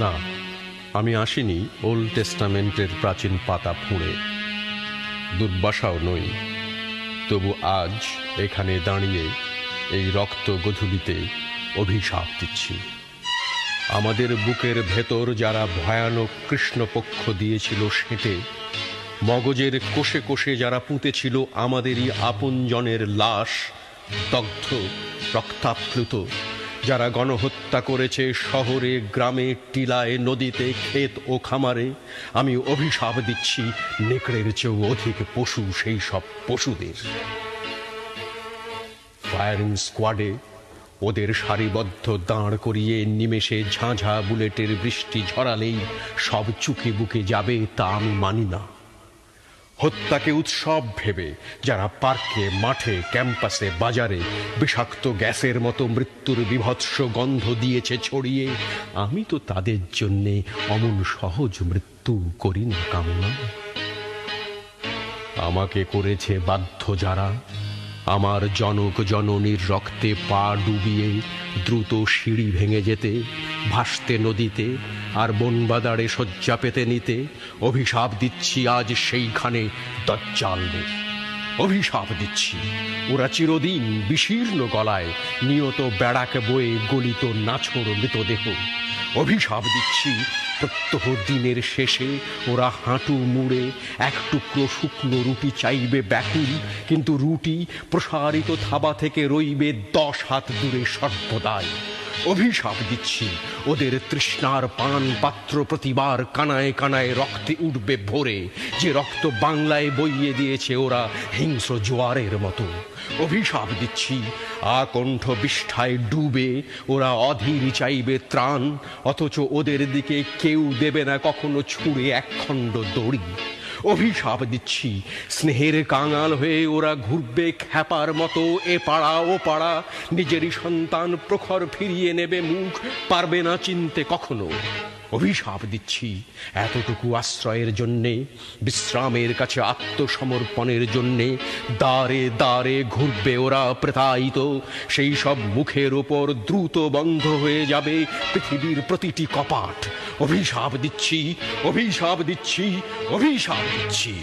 না, আমি আসিনি ওল্ড টেস্টামেন্টের প্রাচীন পাতা ফুঁড়ে। দুর্বাসাও নই, তবু আজ এখানে দাঁড়িয়ে এই রক্ত গধূলিতে অভিশাপ দিচ্ছি। আমাদের বুকের ভেতর যারা ভয়ানক কৃষ্ণপক্ষ দিয়েছিল সেঁটে, মগজের কোষে কোষে যারা পুঁতেছিল আমাদেরই আপনজনের লাশ, দগ্ধ, রক্তাপ্লুত যারা গণহত্যা করেছে শহরে, গ্রামে, টিলায়, নদীতে, ক্ষেত ও খামারে, আমি অভিশাপ দিচ্ছি নেকড়ের চেয়েও অধিক পশু, সেই সব পশুদের। ফায়ারিং স্কোয়াডে ওদের সারিবদ্ধ দাঁড় করিয়ে নিমেষে ঝাঁঝা বুলেটের বৃষ্টি ঝরালেই সব চুকে বুকে যাবে তা আমি মানি না। হত্যাকে উৎসব ভেবে, যারা পার্কে, মাঠে, ক্যাম্পাসে, বাজারে বিষাক্ত গ্যাসের মতো মৃত্যুর বিভৎস গন্ধ দিয়েছে ছড়িয়ে, আমি তো তাদের জন্যে অমন সহজ মৃত্যু করি না, কামনা। আমাকে করেছে বাধ্য যারা আমার জনক জননীর রক্তে পা ডুবিয়ে দ্রুত সিঁড়ি ভেঙে যেতে, ভাসতে নদীতে আর বনবাদারে শয্যা পেতে নিতে অভিশাপ দিচ্ছি আজ সেইখানে দজ্জালদের। অভিশাপ দিচ্ছি। ওরা চিরদিন বিশীর্ণ গলায় নিয়ত বেড়াকে বয়ে গলিত নাছর মৃতদেহ। অভিশাপ দিচ্ছি। প্রত্যহ দিনের শেষে ওরা হাঁটু মুড়ে এক টুকরো শুকনো রুটি চাইবে ব্যাকুল, কিন্তু রুটি প্রসারিত থাবা থেকে রইবে দশ হাত দূরে সর্বদাই। অভিশাপ দিচ্ছি। ওদের তৃষ্ণার পান পাত্র প্রতিবার কানায় কানায় রক্তে উঠবে ভোরে। যে রক্ত বাংলায় বইয়ে দিয়েছে ওরা হিংস্র জোয়ারের মতো। অভিশাপ দিচ্ছি। আকণ্ঠ বিষ্ঠায় ডুবে ওরা অধীর চাইবে ত্রাণ। অথচ ওদের দিকে কেউ দেবে না কখনো ছুঁড়ে একখণ্ড দড়ি। অভিশাপ দিচ্ছি। স্নেহের কাঙাল হয়ে ওরা ঘুরবে খ্যাপার মতো এ পাড়া ও পাড়া। নিজেরই সন্তান প্রখর ফিরিয়ে নেবে মুখ, পারবে না চিনতে কখনো। অভিশাপ দিচ্ছি। এতটুকু আশ্রয়ের জন্যে, বিশ্রামের কাছে আত্মসমর্পণের জন্যে, দ্বারে দ্বারে ঘুরবে ওরা প্রেতায়িত সেই সব মুখের ওপর দ্রুত বন্ধ হয়ে যাবে পৃথিবীর প্রতিটি কপাট। অভিশাপ দিচ্ছি অভিশাপ দিচ্ছি অভিশাপ দিচ্ছি।